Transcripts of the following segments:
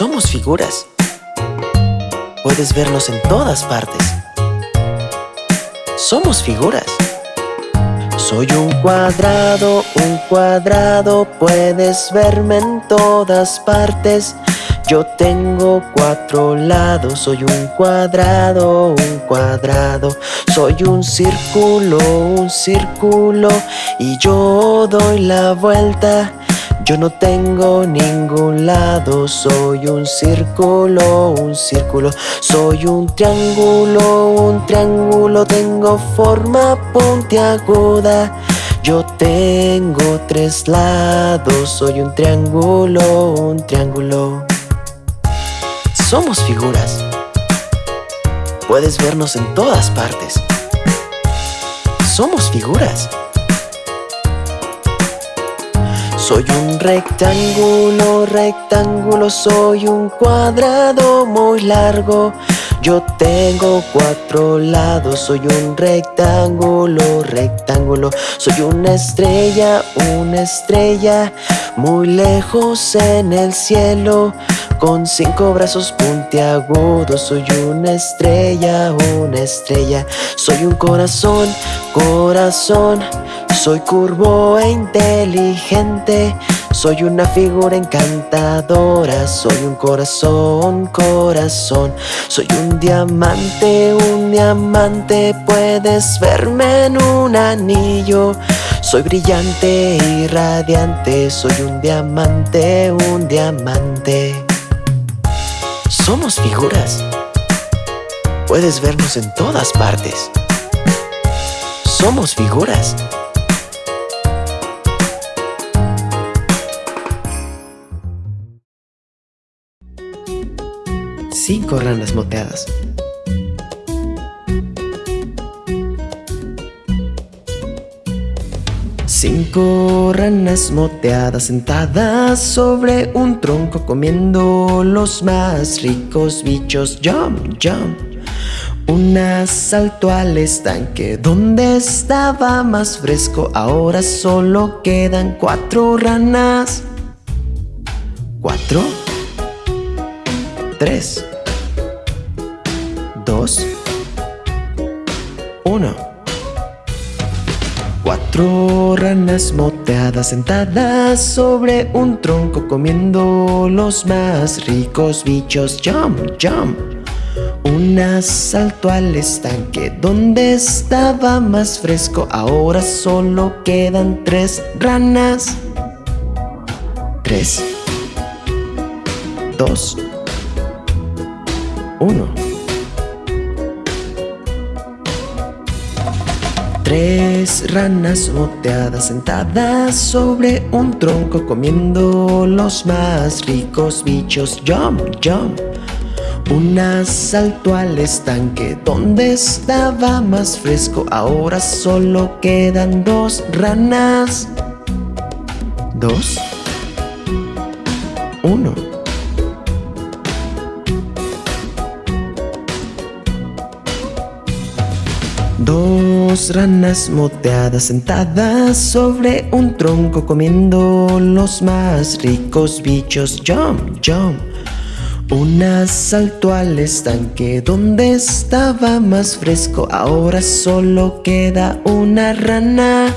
Somos figuras. Puedes vernos en todas partes. Somos figuras. Soy un cuadrado, un cuadrado, puedes verme en todas partes. Yo tengo cuatro lados, soy un cuadrado, un cuadrado. Soy un círculo, un círculo, y yo doy la vuelta. Yo no tengo ningún lado, soy un círculo, un círculo. Soy un triángulo, un triángulo Tengo forma puntiaguda. Yo tengo tres lados, soy un triángulo, un triángulo. Somos figuras. Puedes vernos en todas partes. Somos figuras soy un rectángulo, rectángulo, soy un cuadrado muy largo. Yo tengo cuatro lados, soy un rectángulo, rectángulo. Soy una estrella, una estrella, muy lejos en el cielo con cinco brazos puntiagudos Soy una estrella, una estrella. Soy un corazón, corazón. Soy curvo e inteligente. Soy una figura encantadora. Soy un corazón, corazón. Soy un diamante, un diamante. Puedes verme en un anillo. Soy brillante y radiante, soy un diamante, un diamante. Somos figuras. Puedes vernos en todas partes. Somos figuras. Cinco ranas moteadas. Cinco ranas moteadas sentadas sobre un tronco comiendo los más ricos bichos. Jump, jump. Una saltó al estanque donde estaba más fresco. Ahora solo quedan cuatro ranas. Cuatro. Tres. Dos. Ranas moteadas sentadas sobre un tronco comiendo los más ricos bichos. Jump, jump. Una saltó al estanque donde estaba más fresco. Ahora solo quedan tres ranas. Tres. Dos. Uno. Tres ranas moteadas sentadas sobre un tronco comiendo los más ricos bichos. Jump, jump. Una saltó al estanque donde estaba más fresco. Ahora solo quedan dos ranas. Dos. Uno. Dos ranas moteadas sentadas sobre un tronco comiendo los más ricos bichos. Jump, jump. Una saltó al estanque donde estaba más fresco. Ahora solo queda una rana.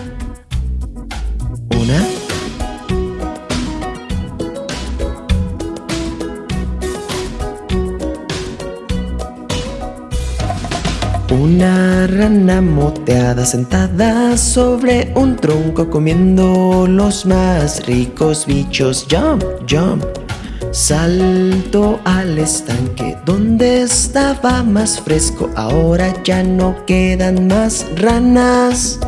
Una. Una rana moteada sentada sobre un tronco comiendo los más ricos bichos. Jump, jump. Salto al estanque donde estaba más fresco. Ahora ya no quedan más ranas.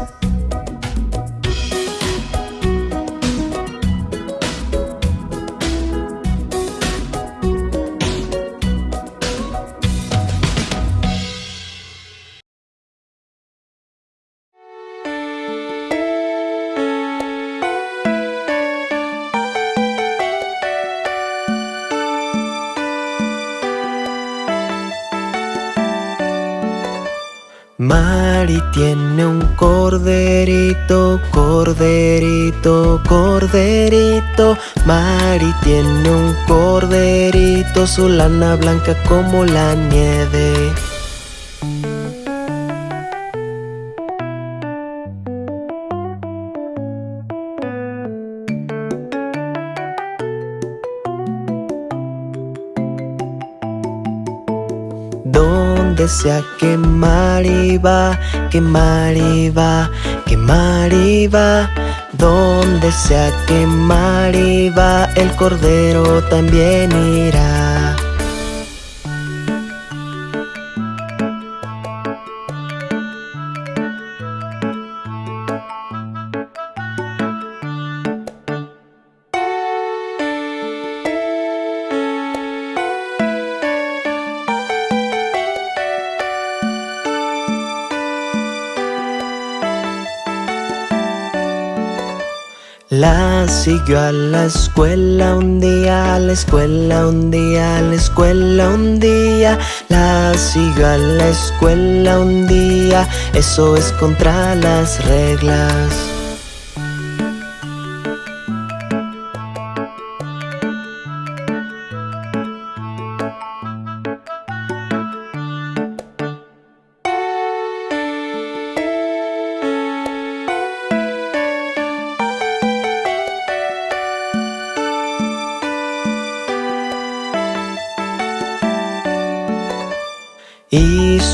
Tiene un corderito, corderito, corderito. Mari tiene un corderito, su lana blanca como la nieve. Donde sea que Mari va, que Mari va, que Mari va. Donde sea que Mari va, el cordero también irá. La siguió a la escuela un día, a la escuela un día, a la escuela un día. La siguió a la escuela un día, eso es contra las reglas.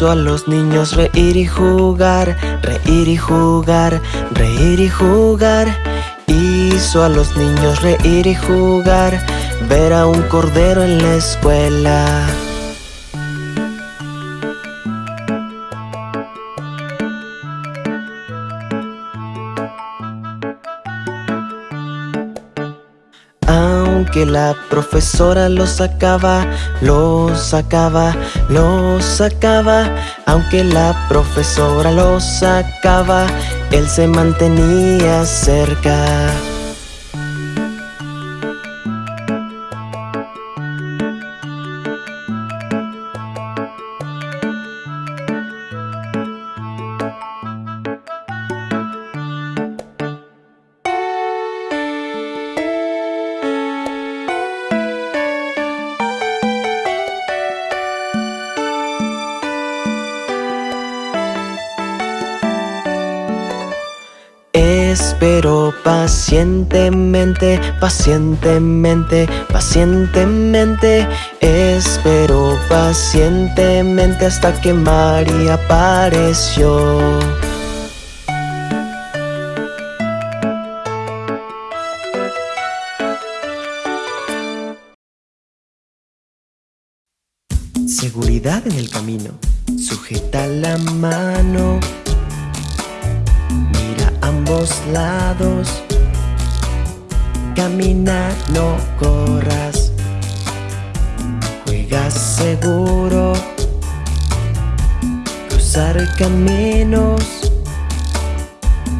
Hizo a los niños reír y jugar, reír y jugar, reír y jugar. Hizo a los niños reír y jugar, ver a un cordero en la escuela. Aunque la profesora lo sacaba, lo sacaba, lo sacaba. Aunque la profesora lo sacaba, él se mantenía cerca. Pacientemente, pacientemente, pacientemente. Espero pacientemente hasta que María apareció. Seguridad en el camino. Sujeta la mano. Mira ambos lados Camina, no corras Juega seguro Cruzar caminos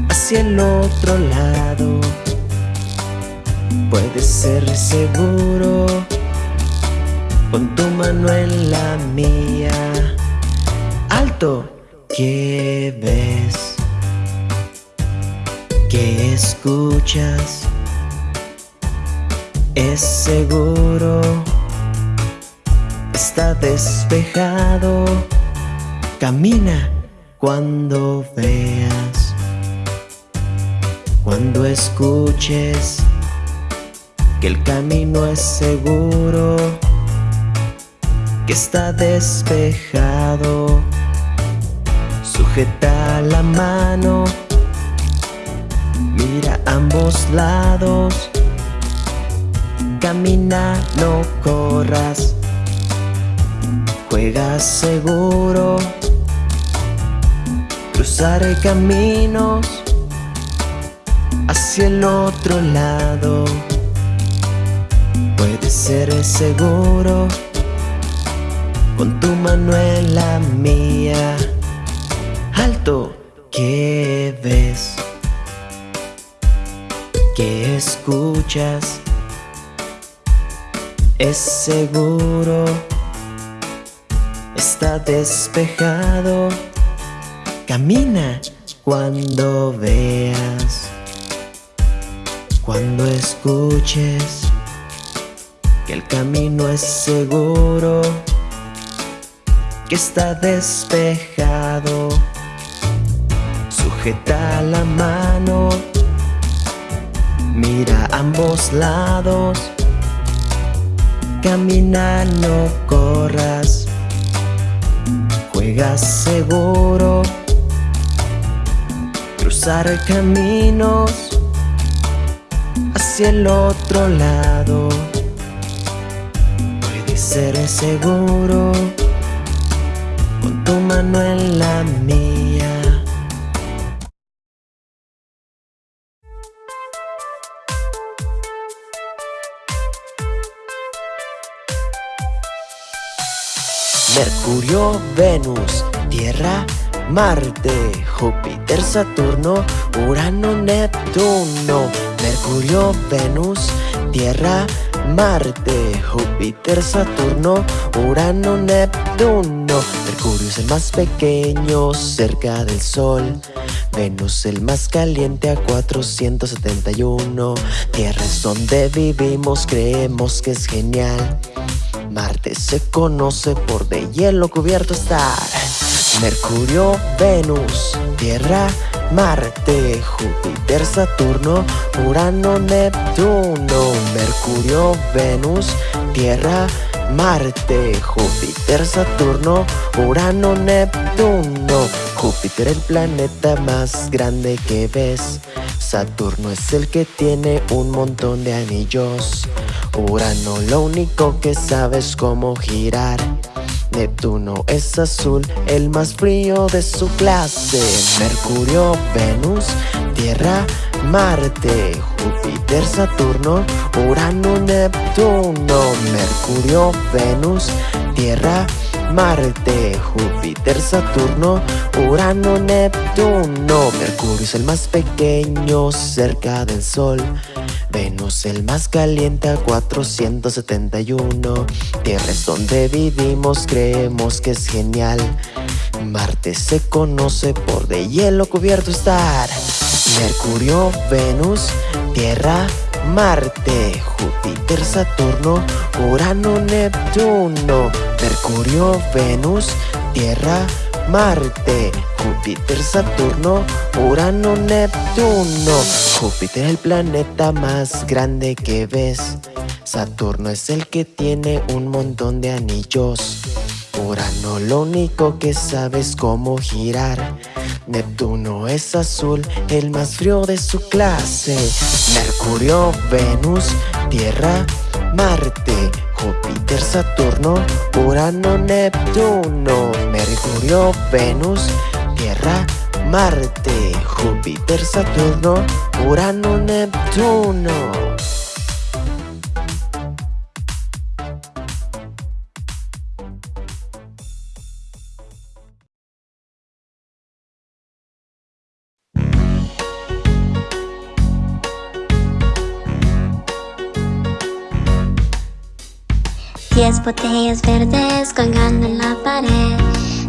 Hacia el otro lado Puedes ser seguro Pon tu mano en la mía Alto, ¿qué ves? ¿Qué escuchas? Es seguro Está despejado Camina cuando veas Cuando escuches Que el camino es seguro que está despejado Sujeta la mano Mira ambos lados Camina, no corras Juega seguro Cruzar caminos Hacia el otro lado Puede ser seguro con tu mano en la mía Alto, ¿qué ves? ¿Qué escuchas? Es seguro Está despejado Camina cuando veas, cuando escuches que el camino es seguro, que está despejado. Sujeta la mano, mira ambos lados, camina, no corras, juega seguro cruzar caminos hacia el otro lado. Puede ser seguro con tu mano en la mía. Venus, Tierra, Marte, Júpiter, Saturno, Urano, Neptuno, Mercurio, Venus, Tierra, Marte, Júpiter, Saturno, Urano, Neptuno. Mercurio es el más pequeño cerca del Sol. Venus el más caliente a 471. Tierra es donde vivimos, creemos que es genial. Marte se conoce por de hielo cubierto estar. Mercurio, Venus, Tierra, Marte, Júpiter, Saturno, Urano, Neptuno, Mercurio, Venus, Tierra, Marte, Júpiter, Saturno, Urano, Neptuno. Júpiter el planeta más grande que ves. Saturno es el que tiene un montón de anillos. Urano lo único que sabe es cómo girar. Neptuno es azul, el más frío de su clase. Mercurio, Venus, Tierra, Marte, Júpiter, Saturno, Urano, Neptuno. Mercurio, Venus, Tierra, Marte, Júpiter, Saturno, Urano, Neptuno. Mercurio es el más pequeño cerca del Sol. Venus el más caliente a 471 Tierra es donde vivimos, creemos que es genial. Marte se conoce por de hielo cubierto estar. Mercurio, Venus, Tierra, Marte, Júpiter, Saturno, Urano, Neptuno. Mercurio, Venus, Tierra, Marte, Júpiter, Saturno, Urano, Neptuno. Júpiter el planeta más grande que ves. Saturno es el que tiene un montón de anillos. Urano lo único que sabe es cómo girar. Neptuno es azul, el más frío de su clase. Mercurio, Venus, Tierra, Marte, Júpiter, Saturno, Urano, Neptuno, Mercurio, Venus, Tierra, Marte, Júpiter, Saturno, Urano, Neptuno. Diez botellas verdes colgando en la pared.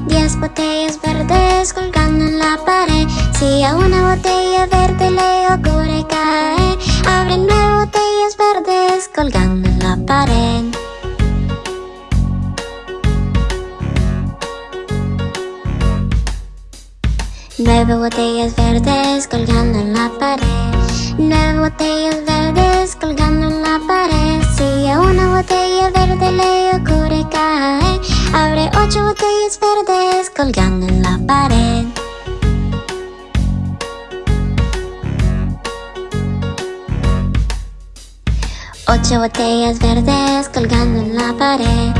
Diez botellas verdes colgando en la pared. Si a una botella verde le ocurre caer Abre nueve botellas verdes colgando en la pared. Nueve botellas verdes colgando en la pared. Nueve botellas verdes colgando en la pared Una botella verde le ocurre caer Abre ocho botellas verdes colgando en la pared. Ocho botellas verdes colgando en la pared.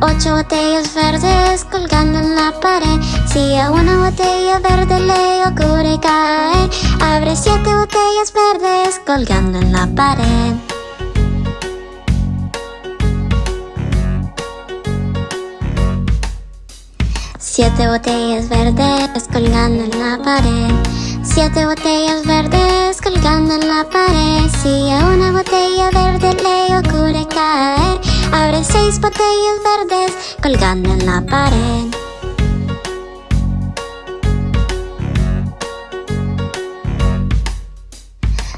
Ocho botellas verdes colgando en la pared. Si a una botella verde le ocurre caer Abre siete botellas verdes colgando en la pared Siete botellas verdes colgando en la pared. Siete botellas verdes colgando en la pared. Si a una botella verde le ocurre caer Habrá seis botellas verdes colgando en la pared.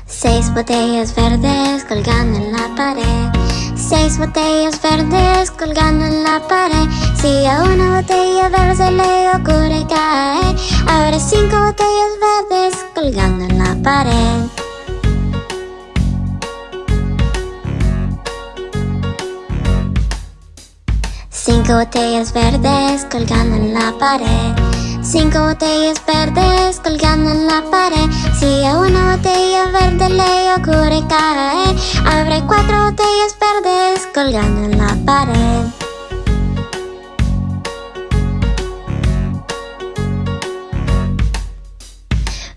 Seis botellas verdes colgando en la pared. Seis botellas verdes colgando en la pared. Si a una botella verde le ocurre caer, abre cinco botellas verdes colgando en la pared. Cinco botellas verdes colgando en la pared. Cinco botellas verdes colgando en la pared. Si a una botella verde le ocurre caer, abre cuatro botellas verdes colgando en la pared.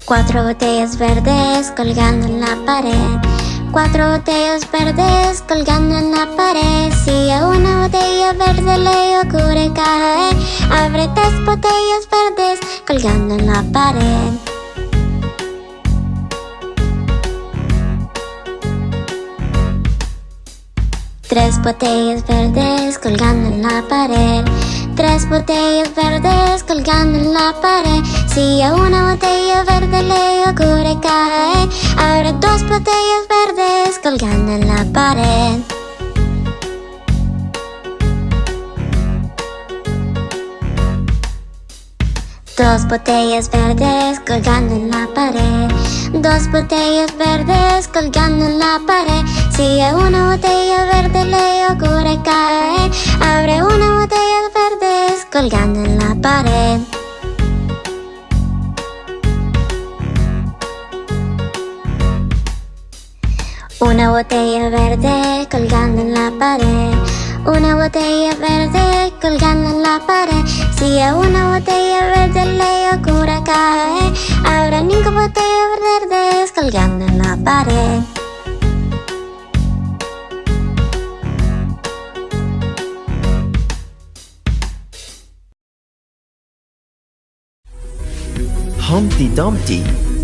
Cuatro botellas verdes colgando en la pared. Cuatro botellas verdes colgando en la pared. Si a una botella verde le ocurre caer, abre tres botellas verdes colgando en la pared. Tres botellas verdes colgando en la pared. Tres botellas verdes colgando en la pared. Si a una botella verde le ocurre caer, abre dos botellas verdes colgando en la pared. Dos botellas verdes colgando en la pared. Dos botellas verdes colgando en la pared. Si a una botella verde le ocurre caer, abre una botella verdes colgando en la pared. Una botella verde colgando en la pared. Una botella verde colgando en la pared. Si a una botella verde le ocurre caer, habrá cinco botellas verdes colgando en la pared. Humpty Dumpty.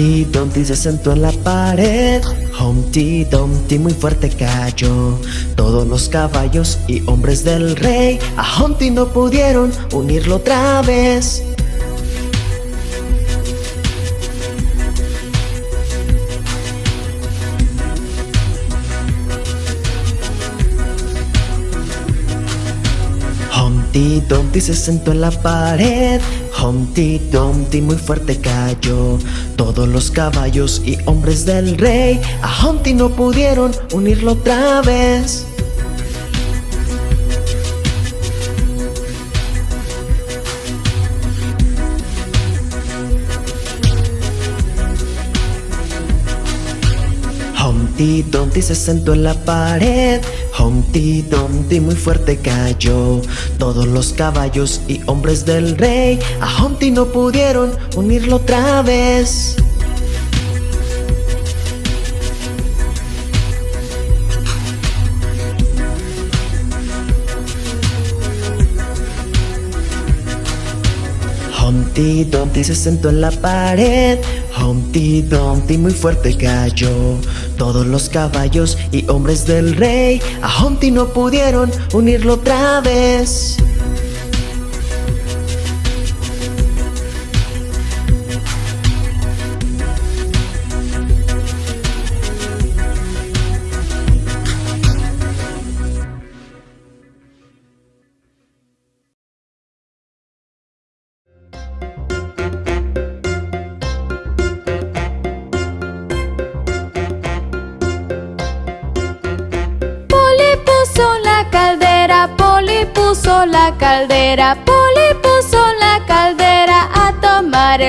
Humpty Dumpty se sentó en la pared. Humpty Dumpty muy fuerte cayó. Todos los caballos y hombres del rey a Humpty no pudieron unirlo otra vez. Humpty Dumpty se sentó en la pared. Humpty Dumpty muy fuerte cayó. Todos los caballos y hombres del rey a Humpty no pudieron unirlo otra vez. Humpty Dumpty se sentó en la pared. Humpty Dumpty muy fuerte cayó. Todos los caballos y hombres del rey a Humpty no pudieron unirlo otra vez. Humpty Dumpty se sentó en la pared. Humpty Dumpty muy fuerte cayó. Todos los caballos y hombres del rey a Humpty no pudieron unirlo otra vez.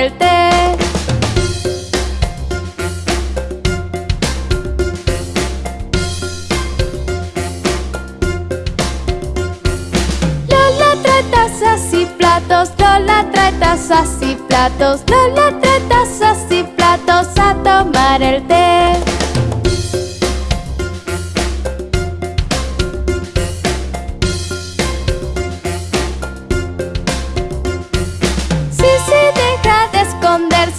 Tomar el té. Lola trae tazas y platos, Lola trae tazas y platos, Lola trae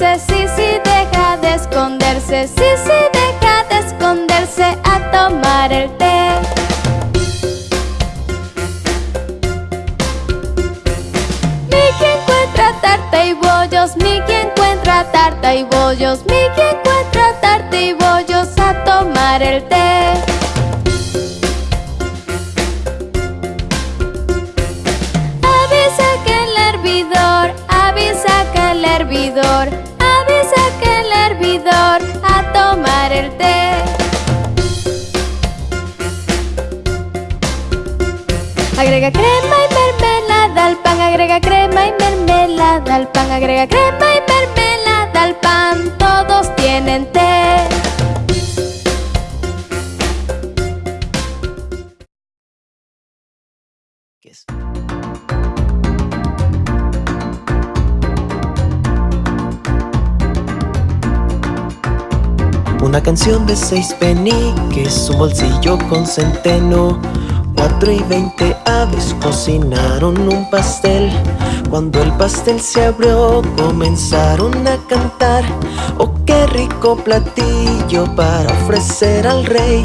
sí deja de esconderse, sí, sí deja de esconderse a tomar el té. Mickey encuentra tarta y bollos, Mickey encuentra tarta y bollos, Mickey encuentra tarta y bollos a tomar el té. Agrega crema y mermelada al pan, agrega crema y mermelada al pan, agrega crema y mermelada al pan, todos tienen té. Una canción de seis peniques, un bolsillo con centeno. Cuatro y veinte aves cocinaron un pastel. Cuando el pastel se abrió, comenzaron a cantar. Oh, qué rico platillo para ofrecer al rey.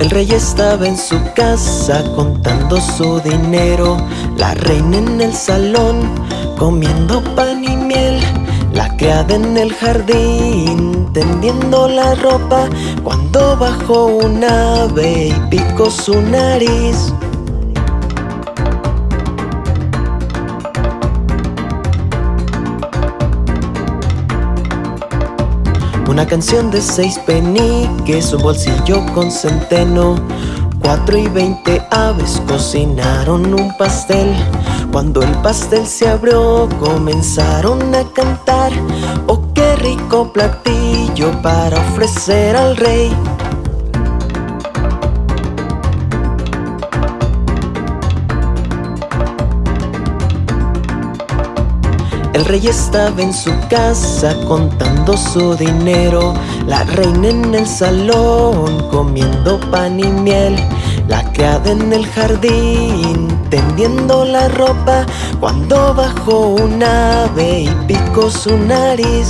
El rey estaba en su casa contando su dinero, la reina en el salón comiendo pan y miel, la criada en el jardín tendiendo la ropa cuando bajó un ave y picó su nariz. Una canción de seis peniques, un bolsillo con centeno. Cuatro y veinte aves cocinaron un pastel. Cuando el pastel se abrió, comenzaron a cantar. Oh, qué rico platillo para ofrecer al rey. El rey estaba en su casa contando su dinero, la reina en el salón comiendo pan y miel, la criada en el jardín tendiendo la ropa cuando bajó un ave y picó su nariz.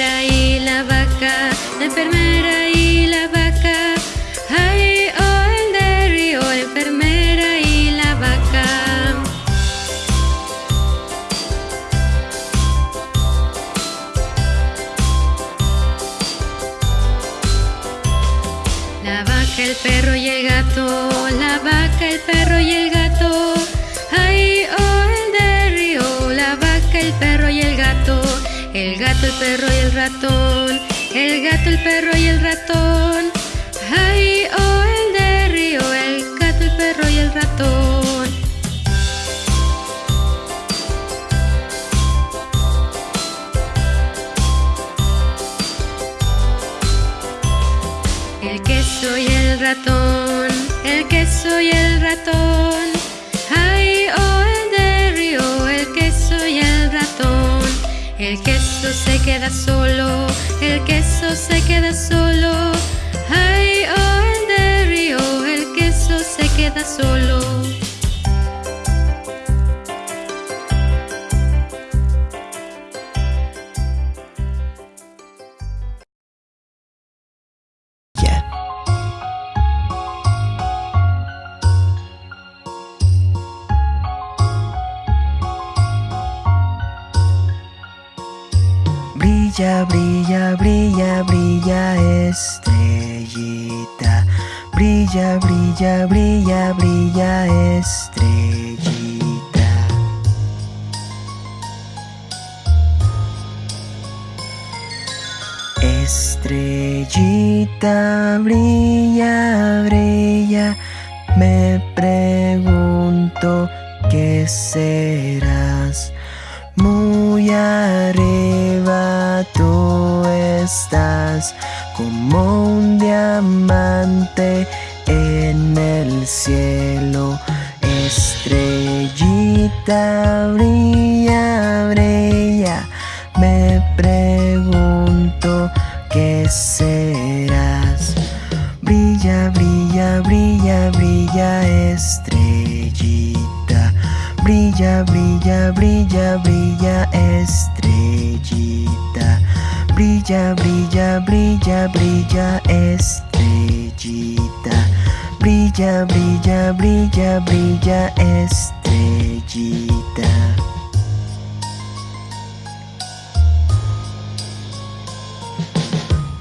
enfermera y la vaca, la enfermera y la vaca. El perro y el ratón, el gato, el perro y el ratón. Ay, oh, el de río, el gato, el perro y el ratón. El queso y el ratón, el queso y el ratón. El queso se queda solo, el queso se queda solo. Ay, oh, el de río, el queso se queda solo. Brilla, brilla, brilla, brilla estrellita. Estrellita, brilla, brilla. Me pregunto qué serás. Muy arriba tú estás como un diamante en el cielo. Estrellita brilla, brilla. Me pregunto qué serás. Brilla, brilla, brilla, brilla, estrellita. Brilla, brilla, brilla, brilla, estrellita. Brilla, brilla, brilla, brilla, estrellita. Brilla, brilla, brilla, brilla, estrellita.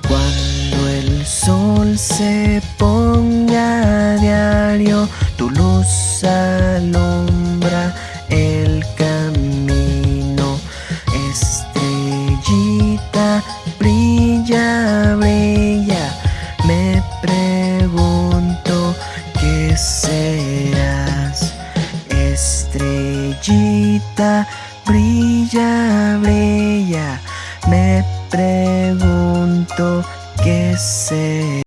Cuando el sol se ponga a diario, tu luz alumbra el camino. Brilla, brilla. Me pregunto qué serás.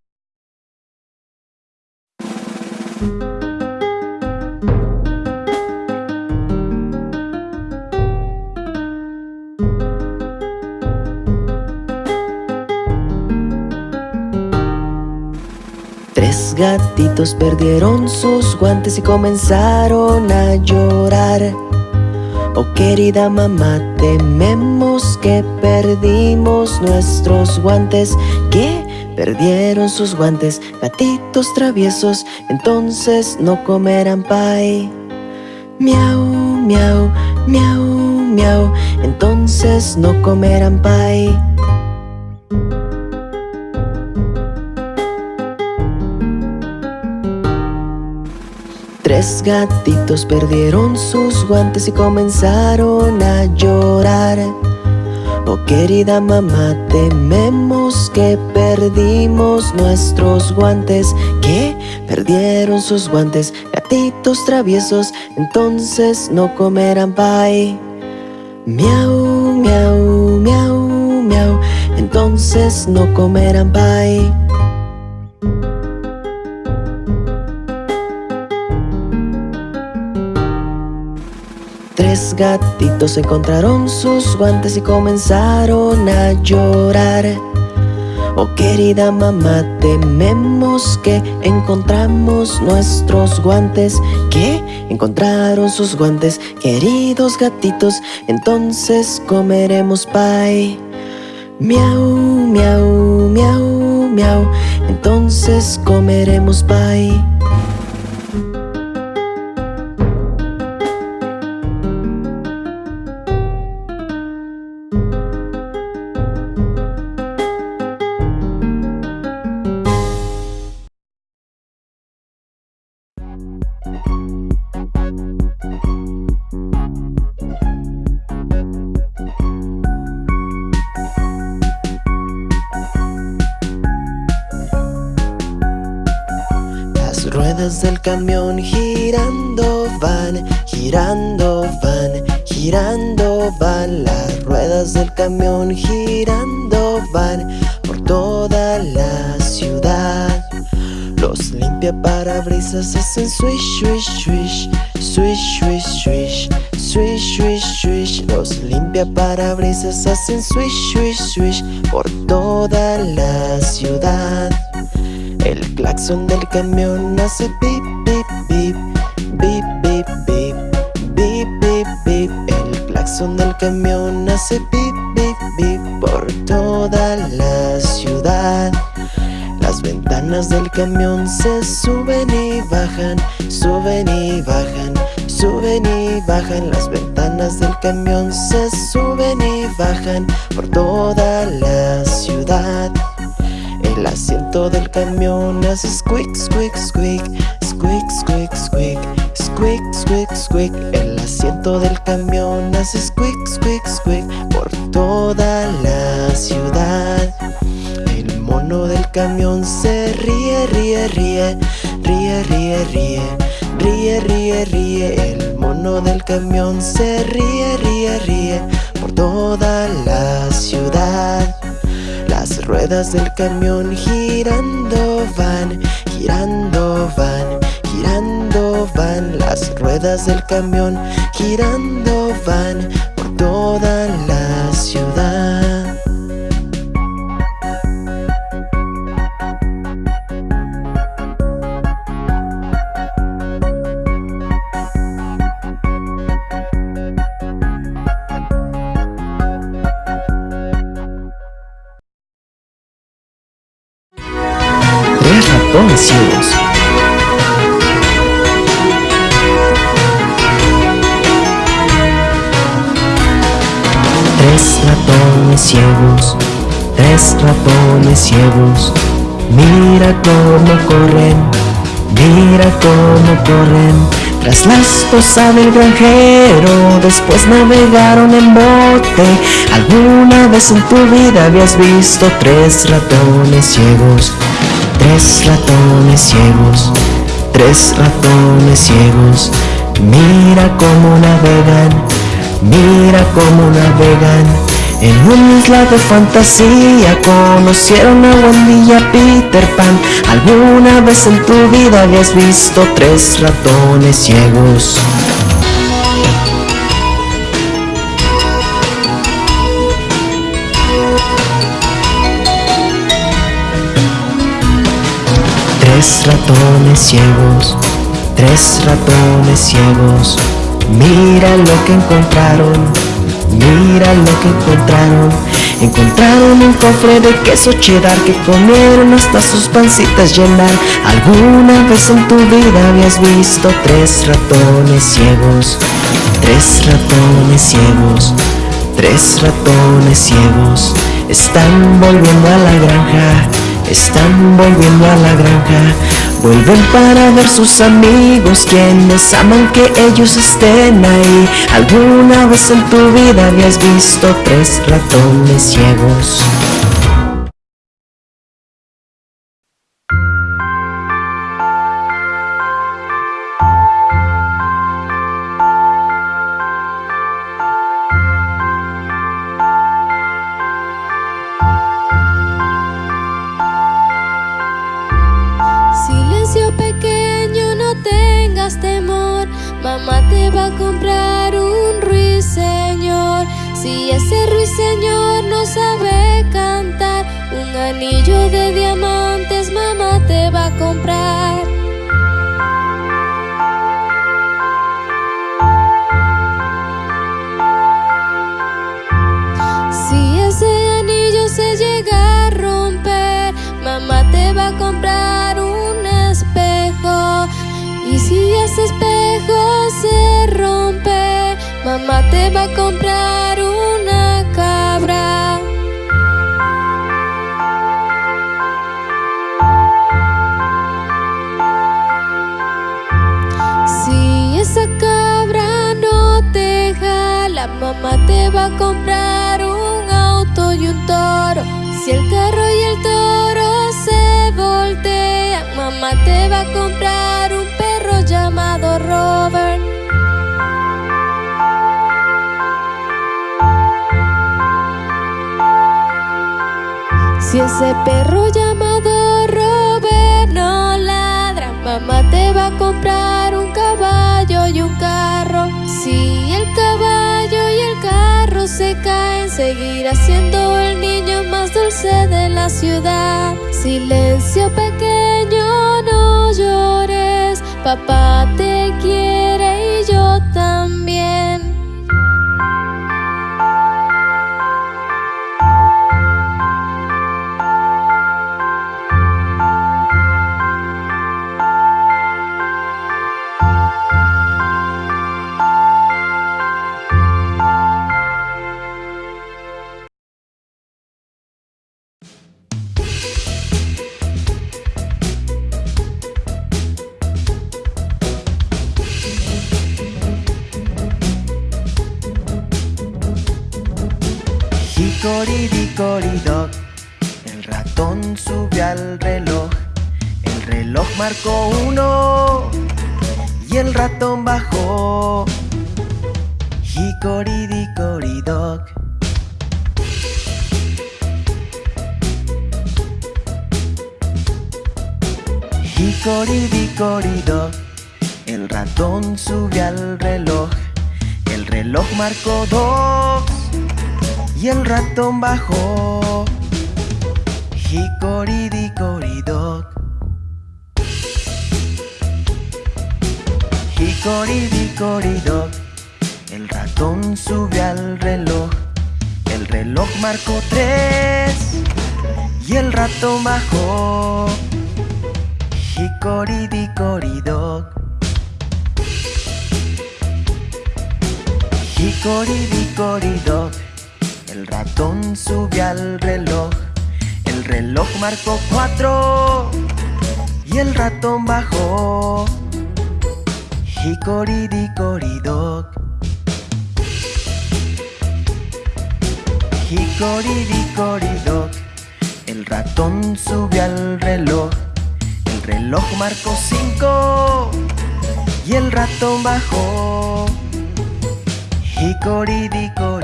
Tres gatitos perdieron sus guantes y comenzaron a llorar. Oh querida mamá, tememos que perdimos nuestros guantes. ¿Qué? Perdieron sus guantes, gatitos traviesos, entonces no comerán pie. Miau, miau, miau, miau, entonces no comerán pie. Tres gatitos perdieron sus guantes y comenzaron a llorar. Oh querida mamá, tememos que perdimos nuestros guantes. ¿Qué? Perdieron sus guantes, gatitos traviesos, entonces no comerán pie. Miau, miau, miau, miau, entonces no comerán pie. Tres gatitos encontraron sus guantes y comenzaron a llorar. Oh querida mamá, tememos que encontramos nuestros guantes. ¿Qué? Encontraron sus guantes, queridos gatitos, entonces comeremos pie. Miau, miau, miau, miau, entonces comeremos pie. Limpiaparabrisas hacen swish, swish, swish por toda la ciudad. El claxon del camión hace pip, pip, pip, pip, pip, pip, pip, pip, pip. El claxon del camión hace pip, pip, pip por toda la ciudad. Las ventanas del camión se suben y bajan, suben y bajan, suben y bajan Las ventanas del camión se suben y bajan Por toda la ciudad. El asiento del camión hace squeak, squeak, squeak Squeak, squeak, squeak Squeak, squeak, squeak El asiento del camión hace squeak, squeak, squeak Por toda la ciudad. El mono del camión se ríe, ríe, ríe Ríe, ríe, ríe Ríe, ríe, ríe. El mono del camión se ríe, ríe, ríe Por toda la ciudad. Las ruedas del camión girando van Girando van Girando van. Las ruedas del camión girando van Por toda la ciudad Tres ratones ciegos Tres ratones ciegos, Mira cómo corren, mira cómo corren. Tras la esposa del granjero, después navegaron en bote. ¿Alguna vez en tu vida habías visto tres ratones ciegos? Tres ratones ciegos, tres ratones ciegos. Mira cómo navegan, mira cómo navegan. En una isla de fantasía conocieron a Wendy y a Peter Pan. ¿Alguna vez en tu vida habías visto tres ratones ciegos? Tres ratones ciegos, tres ratones ciegos. Mira lo que encontraron, mira lo que encontraron. Encontraron un cofre de queso cheddar que comieron hasta sus pancitas llenar. ¿Alguna vez en tu vida habías visto tres ratones ciegos? Tres ratones ciegos, tres ratones ciegos. Están volviendo a la granja están volviendo a la granja Vuelven para ver sus amigos Quienes aman que ellos estén ahí ¿Alguna vez en tu vida habías visto tres ratones ciegos? Mamá te va a comprar un espejo. Y si ese espejo se rompe, mamá te va a comprar una cabra. Si esa cabra no te jala, mamá te va a comprar un auto y un toro. Si el carro y el toro mamá te va a comprar un perro llamado Robert. Si ese perro llamado Robert no ladra, mamá te va a comprar un caballo y un carro. Si el caballo y el carro se caen, seguirá siendo el niño más dulce de la ciudad. Silencio pequeño, no llores, papá te quiere Hickory-dickory-dock. Hickory-dickory-dock, el ratón subió al reloj. El reloj marcó dos y el ratón bajó. Hickory-dickory-dock. Hickory-dickory-dock, el ratón subió al reloj. El reloj marcó tres y el ratón bajó. Hickory-dickory-dock. Hickory-dickory-dock, el ratón subió al reloj. El reloj marcó cuatro y el ratón bajó. Hickory-dickory-dock. Hickory-dickory-dock, el ratón subió al reloj. El reloj marcó cinco y el ratón bajó. Hickory-dickory-dock.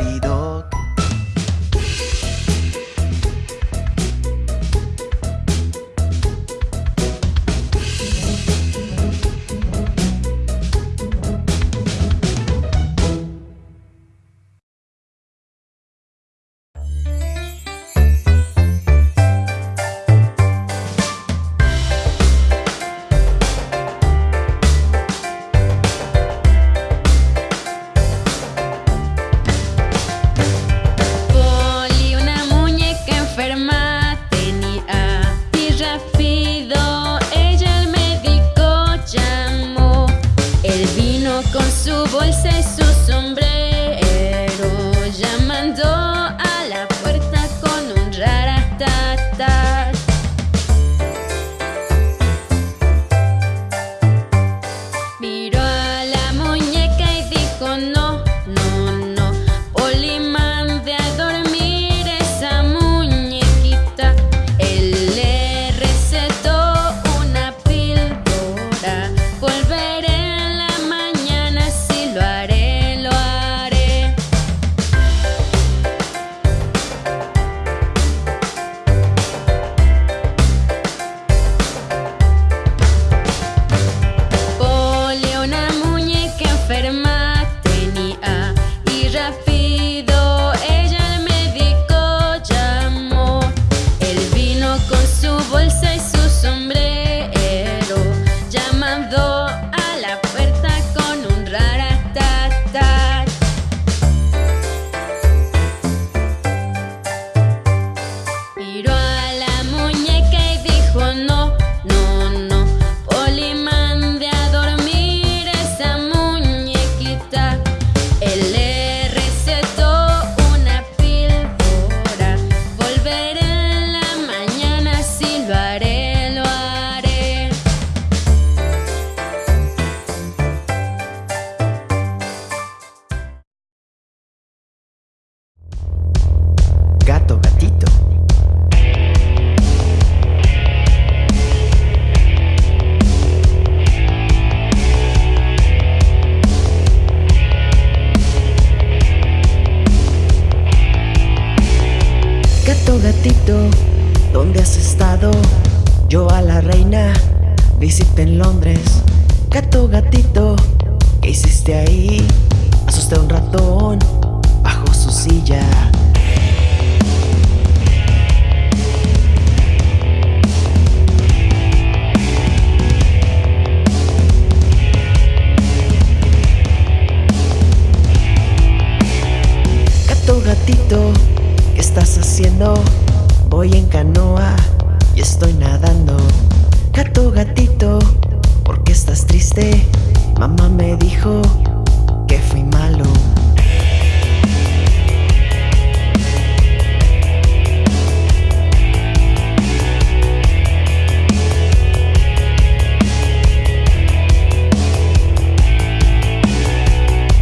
Su bolsa y ¿qué hiciste ahí? Asusté a un ratón bajo su silla. Gato, gatito, ¿qué estás haciendo? Voy en canoa y estoy nadando. Gato, gatito, ¿por qué estás triste? Mamá me dijo que fui malo.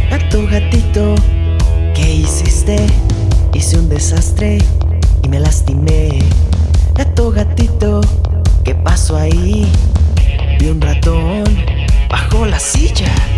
Gato, gatito, ¿qué hiciste? Hice un desastre y me lastimé. Gato, gatito, ¿qué pasó ahí? Vi un ratón bajo la silla.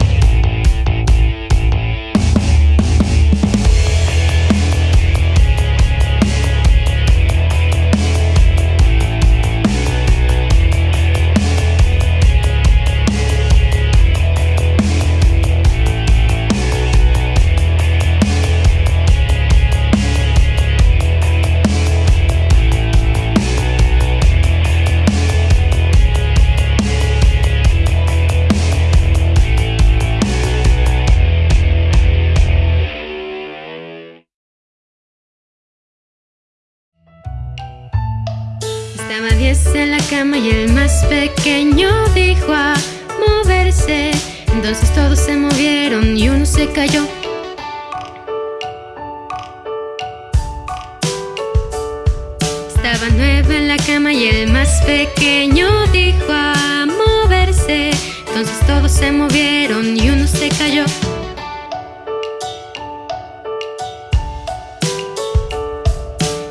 Pequeño dijo a moverse. Entonces todos se movieron y uno se cayó. Estaba 9 en la cama y el más pequeño dijo a moverse. Entonces todos se movieron y uno se cayó.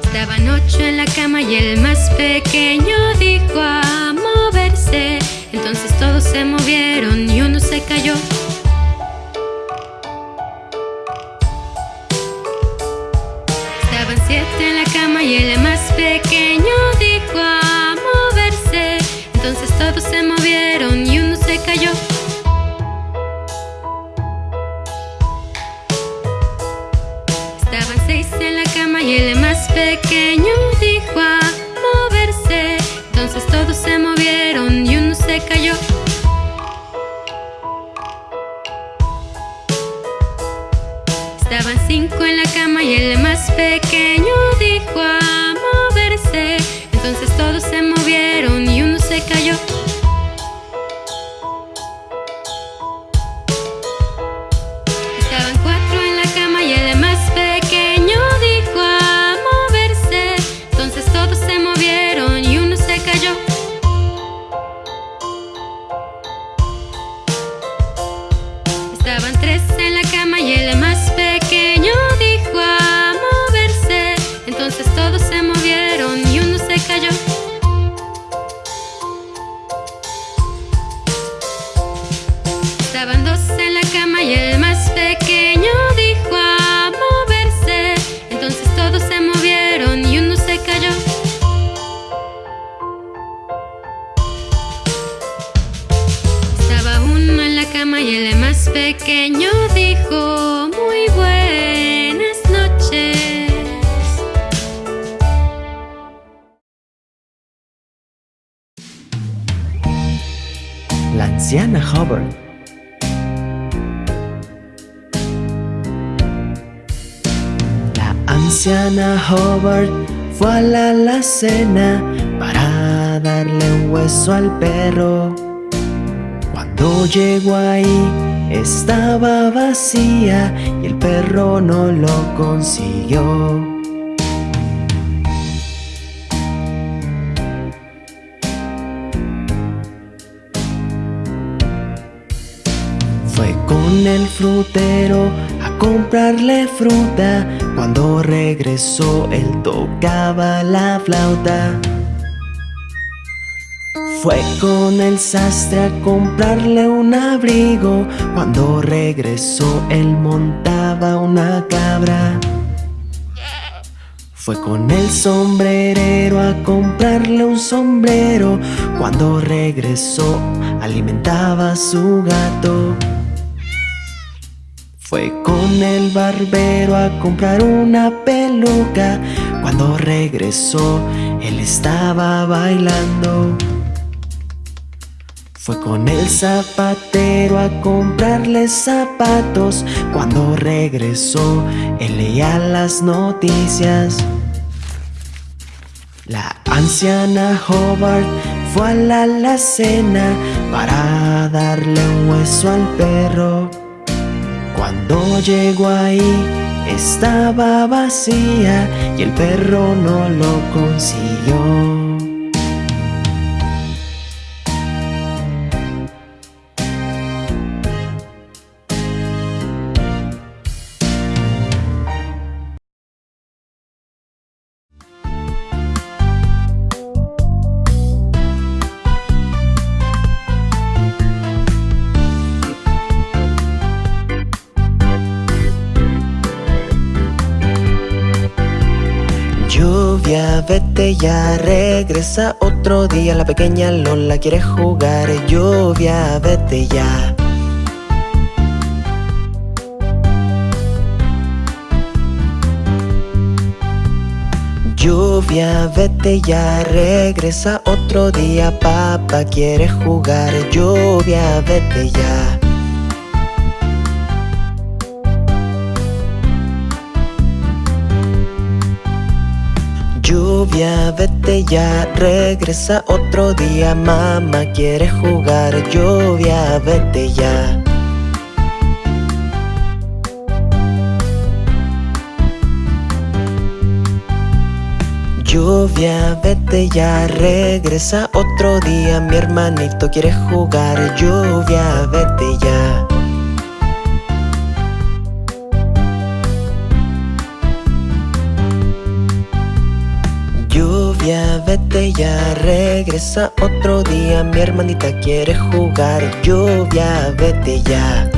Estaban ocho en la cama y el más pequeño dijo a moverse. Entonces todos se movieron y uno se cayó. Estaban siete en la cama y el más pequeño dijo a moverse. Entonces todos se movieron y uno se cayó. Estaban seis en la cama y el más pequeño dijo a moverse. Entonces todos se movieron cayó. Anciana Hubbard fue a la alacena para darle un hueso al perro. Cuando llegó ahí estaba vacía y el perro no lo consiguió. Fue con el frutero comprarle fruta. Cuando regresó él tocaba la flauta. Fue con el sastre a comprarle un abrigo. Cuando regresó él montaba una cabra. Fue con el sombrerero a comprarle un sombrero. Cuando regresó alimentaba a su gato. Fue con el barbero a comprar una peluca. Cuando regresó, él estaba bailando. Fue con el zapatero a comprarle zapatos. Cuando regresó, él leía las noticias. La anciana Hobart fue a la alacena para darle un hueso al perro. Cuando llegó ahí estaba vacía y el perro no lo consiguió. Vete ya, regresa otro día. La pequeña Lola quiere jugar Lluvia, vete ya. Lluvia, vete ya, regresa otro día. Papá quiere jugar Lluvia, vete ya Lluvia, vete ya, regresa otro día Mamá quiere jugar Lluvia, vete ya. Lluvia, vete ya, regresa otro día Mi hermanito quiere jugar Lluvia, vete ya vete ya, regresa otro día. Mi hermanita quiere jugar Lluvia, vete ya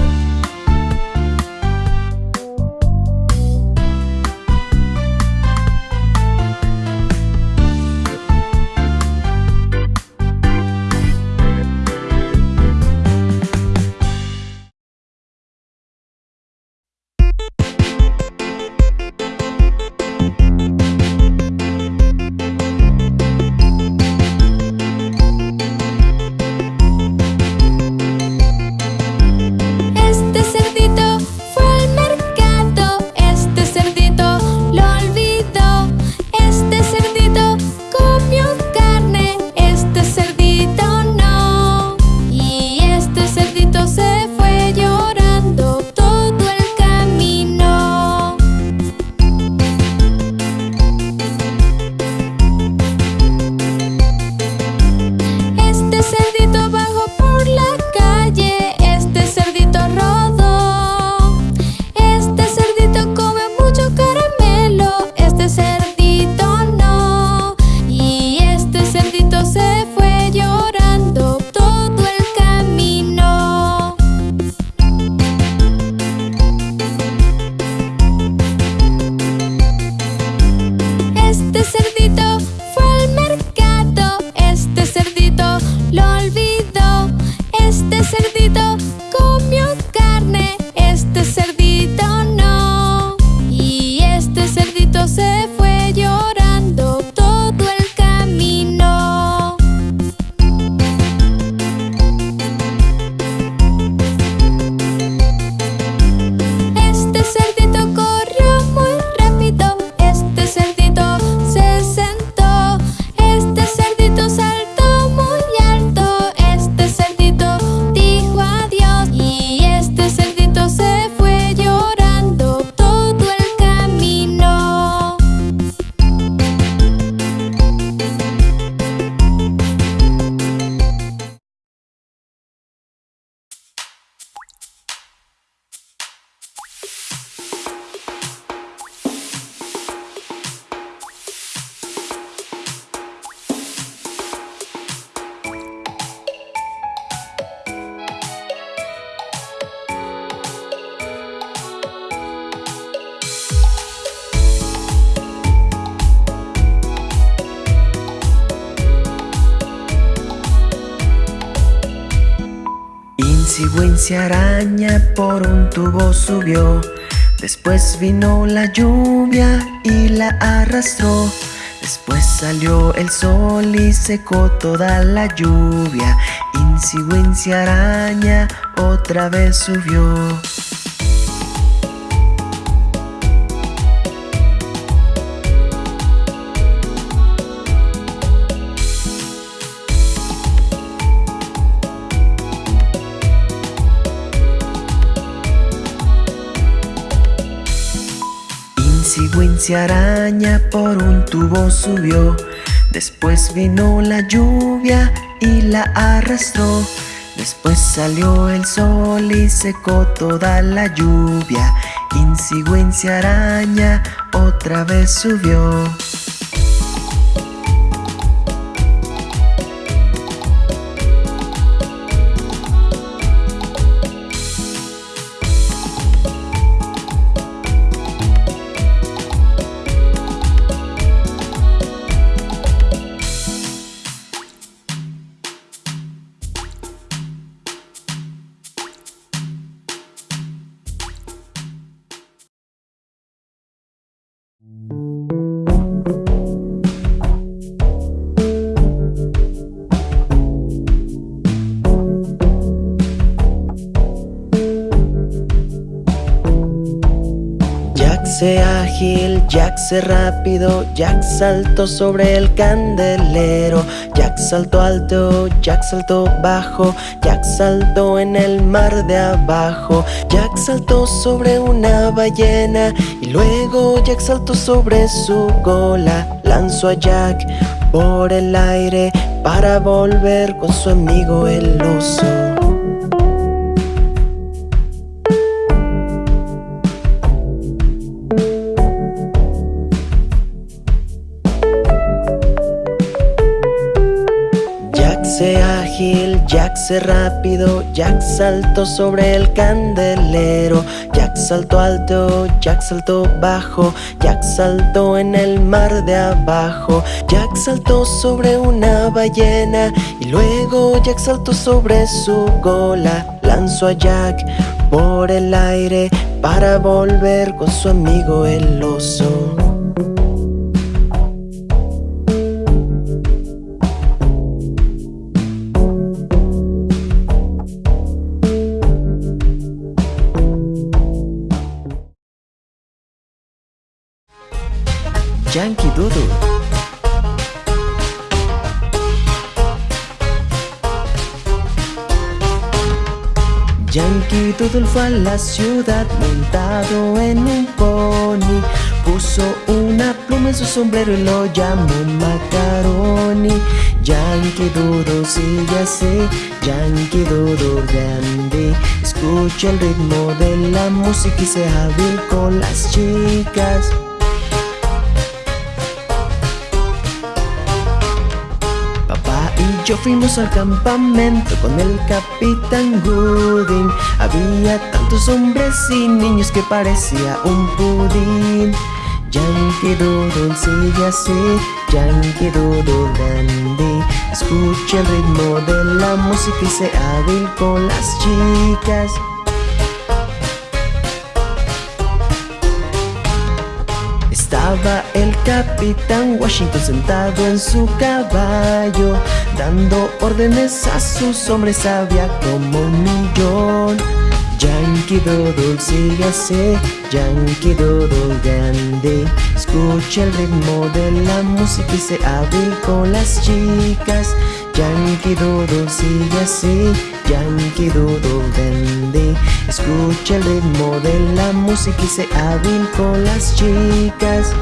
araña por un tubo subió. Después vino la lluvia y la arrastró. Después salió el sol y secó toda la lluvia. Insi araña otra vez subió Si araña por un tubo subió. Después vino la lluvia y la arrastró. Después salió el sol y secó toda la lluvia. Insi araña otra vez subió rápido, Jack saltó sobre el candelero, Jack saltó alto, Jack saltó bajo, Jack saltó en el mar de abajo, Jack saltó sobre una ballena y luego Jack saltó sobre su cola, lanzó a Jack por el aire para volver con su amigo el oso. Se rápido, Jack saltó sobre el candelero, Jack saltó alto, Jack saltó bajo, Jack saltó en el mar de abajo, Jack saltó sobre una ballena y luego Jack saltó sobre su cola, lanzó a Jack por el aire para volver con su amigo el oso. Fue a la ciudad montado en un pony. Puso una pluma en su sombrero y lo llamó Macaroni. Yankee Doodle sigue así, Yankee Doodle grande. Escucha el ritmo de la música y sea hábil con las chicas yo fuimos al campamento con el capitán Gooding. Había tantos hombres y niños que parecía un pudín. Yankee Doodle sigue así, Yankee Doodle dandy Escucha el ritmo de la música y sea hábil con las chicas Estaba el capitán Washington sentado en su caballo Dando órdenes a sus hombres había como un millón. Yankee Doodle sigue así, Yankee Doodle grande. Escucha el ritmo de la música y se hábil con las chicas. Yankee Doodle sigue así, Yankee Doodle grande. Escucha el ritmo de la música y se hábil con las chicas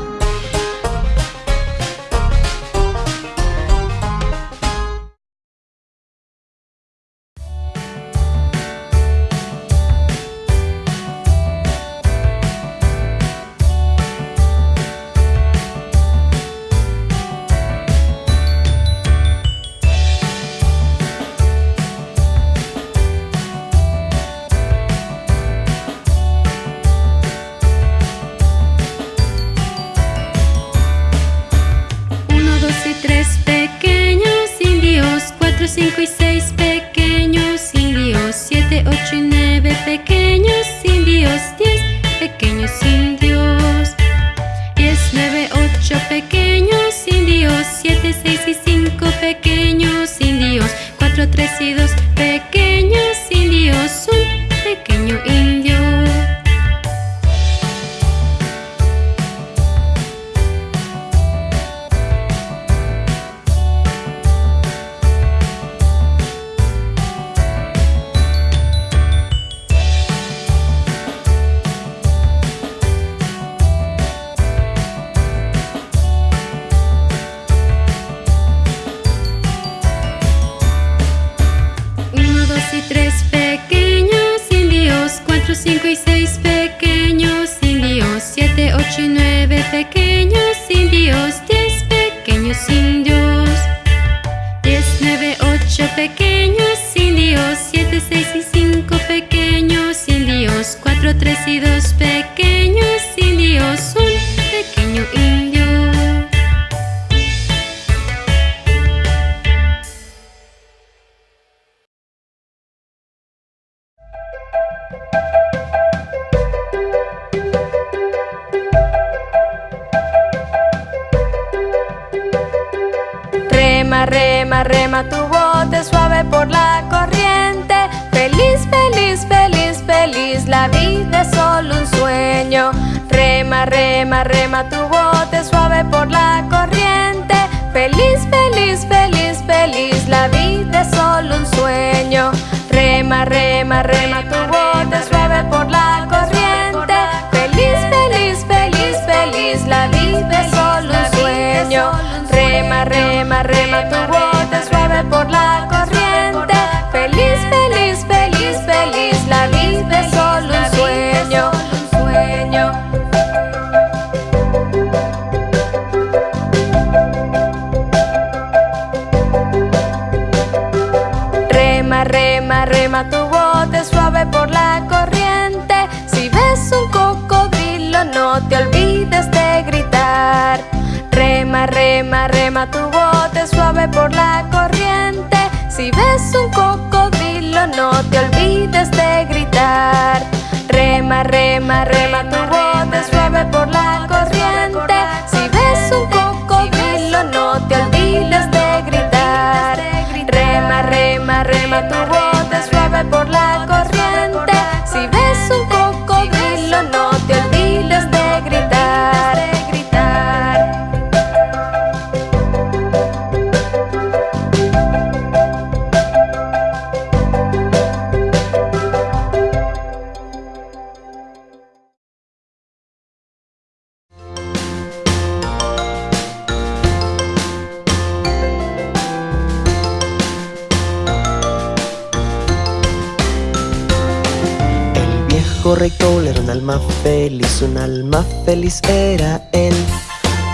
feliz, un alma feliz era él.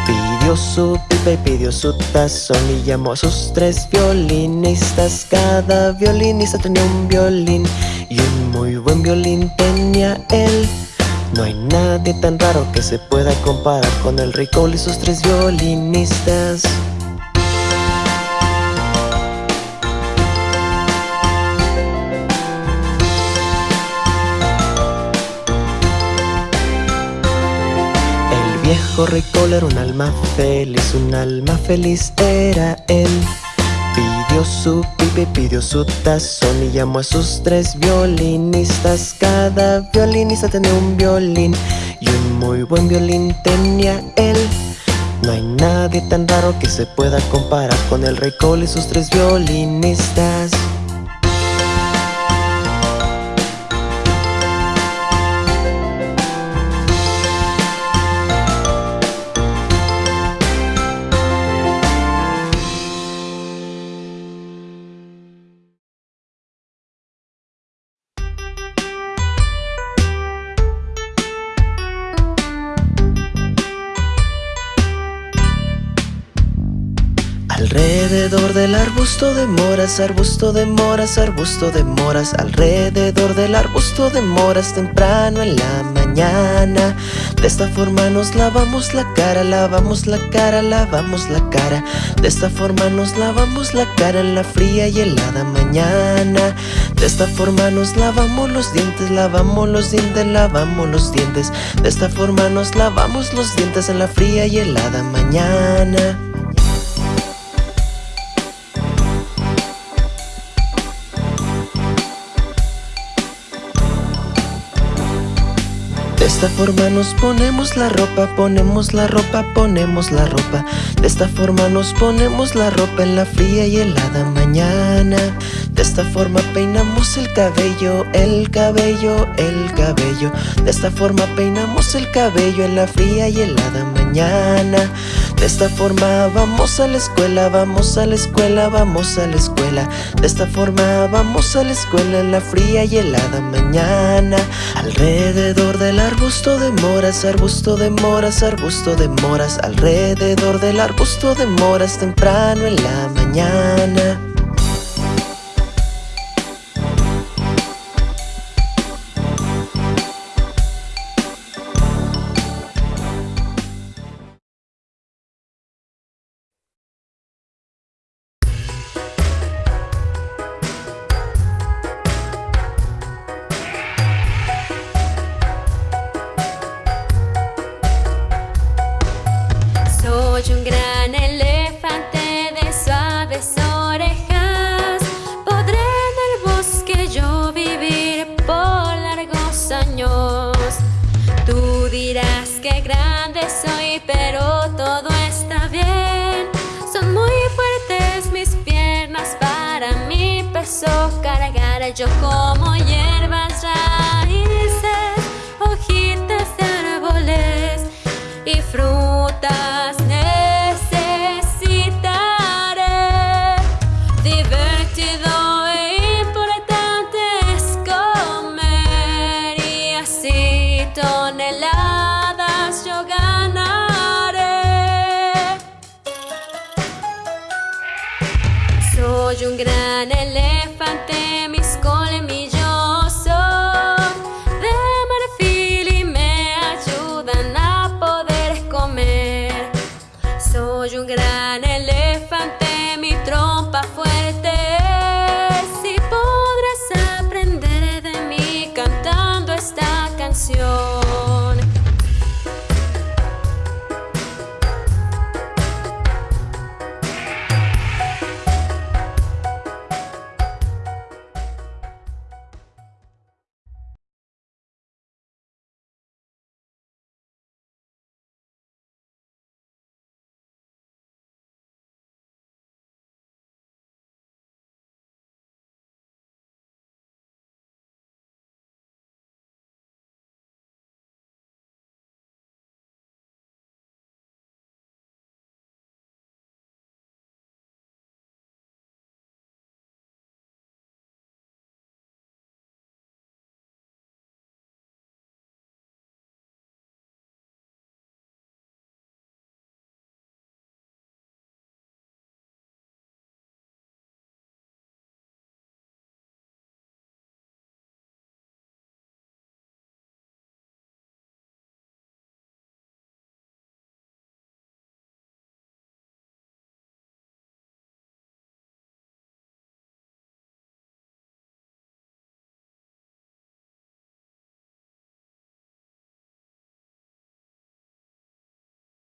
Pidió su pipa y pidió su tazón y llamó a sus tres violinistas. Cada violinista tenía un violín y un muy buen violín tenía él. No hay nadie tan raro que se pueda comparar con el rey Cole y sus tres violinistas. Rey Cole era un alma feliz, un alma feliz era él. Pidió su pipa y pidió su tazón y llamó a sus tres violinistas. Cada violinista tenía un violín y un muy buen violín tenía él. No hay nadie tan raro que se pueda comparar con el rey Cole y sus tres violinistas. Arbusto de moras, arbusto de moras, arbusto de moras, alrededor del arbusto de moras temprano en la mañana. De esta forma nos lavamos la cara, lavamos la cara, lavamos la cara. De esta forma nos lavamos la cara en la fría y helada mañana. De esta forma nos lavamos los dientes, lavamos los dientes, lavamos los dientes. De esta forma nos lavamos los dientes en la fría y helada mañana. De esta forma nos ponemos la ropa, ponemos la ropa, ponemos la ropa. De esta forma nos ponemos la ropa en la fría y helada mañana. De esta forma peinamos el cabello, el cabello, el cabello. De esta forma peinamos el cabello en la fría y helada mañana. De esta forma vamos a la escuela, vamos a la escuela, vamos a la escuela. De esta forma vamos a la escuela en la fría y helada mañana. Alrededor del arbusto de moras, arbusto de moras, arbusto de moras. Alrededor del arbusto de moras temprano en la mañana.